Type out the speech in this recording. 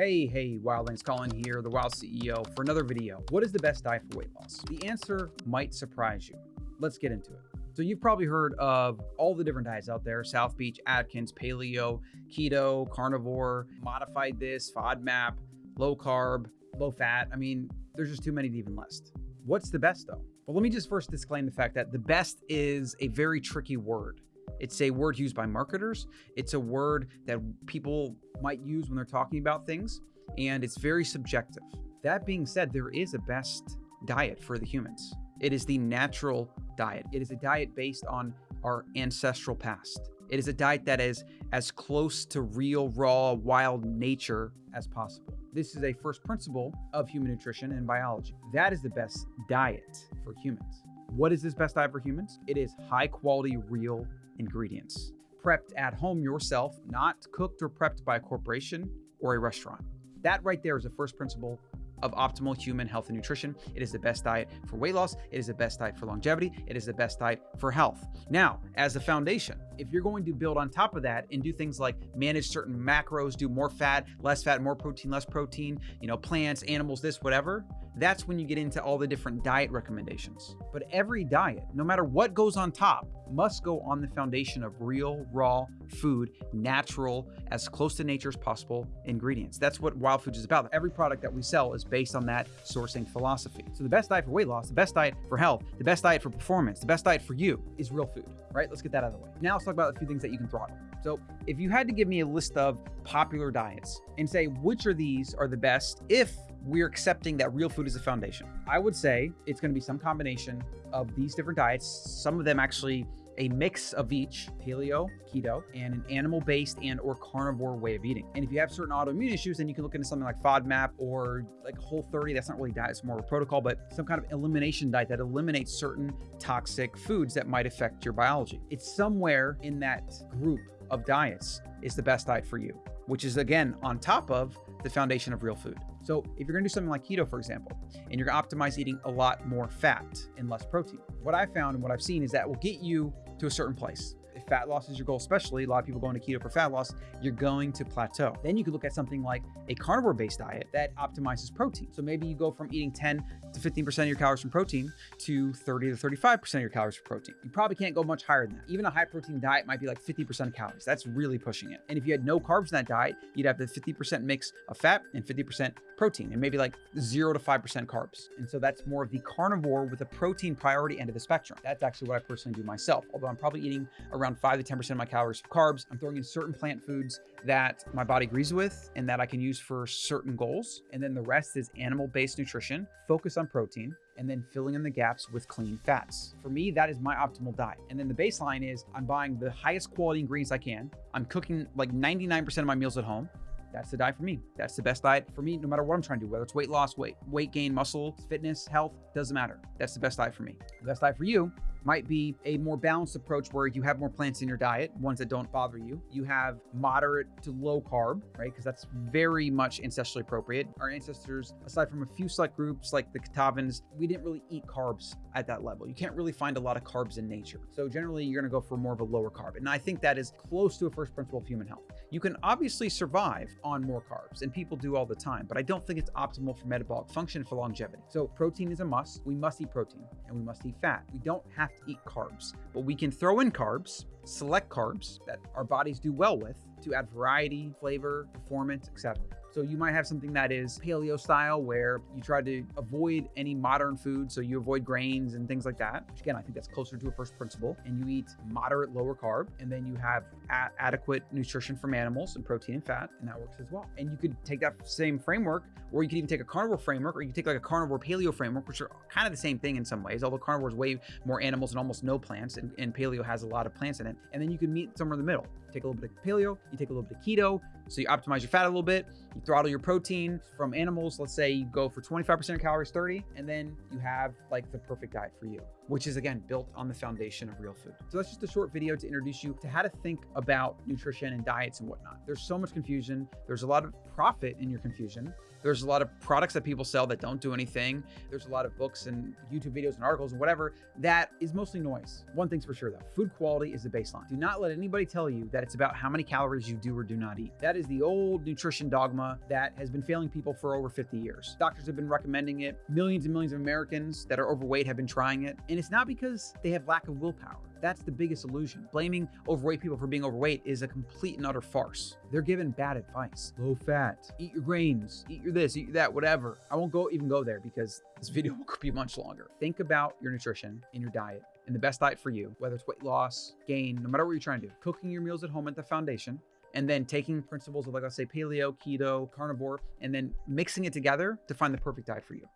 Hey, hey, Wildlings Colin here, the Wild CEO, for another video. What is the best diet for weight loss? The answer might surprise you. Let's get into it. So you've probably heard of all the different diets out there, South Beach, Atkins, paleo, keto, carnivore, modified this, FODMAP, low carb, low fat. I mean, there's just too many to even list. What's the best though? Well, let me just first disclaim the fact that the best is a very tricky word. It's a word used by marketers. It's a word that people might use when they're talking about things, and it's very subjective. That being said, there is a best diet for the humans. It is the natural diet. It is a diet based on our ancestral past. It is a diet that is as close to real, raw, wild nature as possible. This is a first principle of human nutrition and biology. That is the best diet for humans. What is this best diet for humans? It is high quality, real ingredients. Prepped at home yourself, not cooked or prepped by a corporation or a restaurant. That right there is the first principle of optimal human health and nutrition. It is the best diet for weight loss. It is the best diet for longevity. It is the best diet for health. Now, as a foundation, if you're going to build on top of that and do things like manage certain macros, do more fat, less fat, more protein, less protein, you know, plants, animals, this, whatever, that's when you get into all the different diet recommendations. But every diet, no matter what goes on top, must go on the foundation of real, raw food, natural, as close to nature as possible ingredients. That's what Wild Foods is about. Every product that we sell is based on that sourcing philosophy. So the best diet for weight loss, the best diet for health, the best diet for performance, the best diet for you is real food, right? Let's get that out of the way. Now let's talk about a few things that you can throttle. So if you had to give me a list of popular diets and say which of these are the best if we're accepting that real food is the foundation. I would say it's going to be some combination of these different diets. Some of them actually a mix of each paleo, keto, and an animal-based and or carnivore way of eating. And if you have certain autoimmune issues, then you can look into something like FODMAP or like Whole 30. That's not really diet, it's more of a protocol, but some kind of elimination diet that eliminates certain toxic foods that might affect your biology. It's somewhere in that group of diets is the best diet for you, which is again on top of the foundation of real food. So if you're gonna do something like keto, for example, and you're gonna optimize eating a lot more fat and less protein, what I found and what I've seen is that will get you to a certain place if fat loss is your goal, especially a lot of people going to keto for fat loss, you're going to plateau. Then you could look at something like a carnivore based diet that optimizes protein. So maybe you go from eating 10 to 15% of your calories from protein to 30 to 35% of your calories from protein. You probably can't go much higher than that. Even a high protein diet might be like 50% of calories. That's really pushing it. And if you had no carbs in that diet, you'd have the 50% mix of fat and 50% protein and maybe like zero to 5% carbs. And so that's more of the carnivore with a protein priority end of the spectrum. That's actually what I personally do myself. Although I'm probably eating around five to 10% of my calories of carbs. I'm throwing in certain plant foods that my body agrees with and that I can use for certain goals. And then the rest is animal-based nutrition, focus on protein, and then filling in the gaps with clean fats. For me, that is my optimal diet. And then the baseline is I'm buying the highest quality ingredients I can. I'm cooking like 99% of my meals at home. That's the diet for me. That's the best diet for me, no matter what I'm trying to do, whether it's weight loss, weight, weight gain, muscle, fitness, health, doesn't matter. That's the best diet for me. The best diet for you might be a more balanced approach where you have more plants in your diet, ones that don't bother you. You have moderate to low carb, right? Because that's very much ancestrally appropriate. Our ancestors, aside from a few select groups like the Kitavans, we didn't really eat carbs at that level. You can't really find a lot of carbs in nature. So generally you're gonna go for more of a lower carb. And I think that is close to a first principle of human health. You can obviously survive on more carbs and people do all the time, but I don't think it's optimal for metabolic function for longevity. So protein is a must. We must eat protein and we must eat fat. We don't have to eat carbs, but we can throw in carbs, select carbs that our bodies do well with to add variety, flavor, performance, etc. So you might have something that is paleo style where you try to avoid any modern food. So you avoid grains and things like that, which again, I think that's closer to a first principle. And you eat moderate, lower carb, and then you have adequate nutrition from animals and protein and fat, and that works as well. And you could take that same framework, or you could even take a carnivore framework, or you could take like a carnivore paleo framework, which are kind of the same thing in some ways, although carnivore is way more animals and almost no plants, and, and paleo has a lot of plants in it. And then you can meet somewhere in the middle. Take a little bit of paleo, you take a little bit of keto, so you optimize your fat a little bit, you throttle your protein from animals. Let's say you go for 25% calories, 30, and then you have like the perfect diet for you, which is again, built on the foundation of real food. So that's just a short video to introduce you to how to think about nutrition and diets and whatnot. There's so much confusion. There's a lot of profit in your confusion. There's a lot of products that people sell that don't do anything. There's a lot of books and YouTube videos and articles and whatever that is mostly noise. One thing's for sure though, food quality is the baseline. Do not let anybody tell you that that it's about how many calories you do or do not eat. That is the old nutrition dogma that has been failing people for over 50 years. Doctors have been recommending it. Millions and millions of Americans that are overweight have been trying it. And it's not because they have lack of willpower. That's the biggest illusion. Blaming overweight people for being overweight is a complete and utter farce. They're given bad advice. Low fat, eat your grains, eat your this, eat your that, whatever. I won't go even go there because this video could be much longer. Think about your nutrition and your diet and the best diet for you, whether it's weight loss, gain, no matter what you're trying to do. Cooking your meals at home at the foundation and then taking principles of like let's say paleo, keto, carnivore, and then mixing it together to find the perfect diet for you.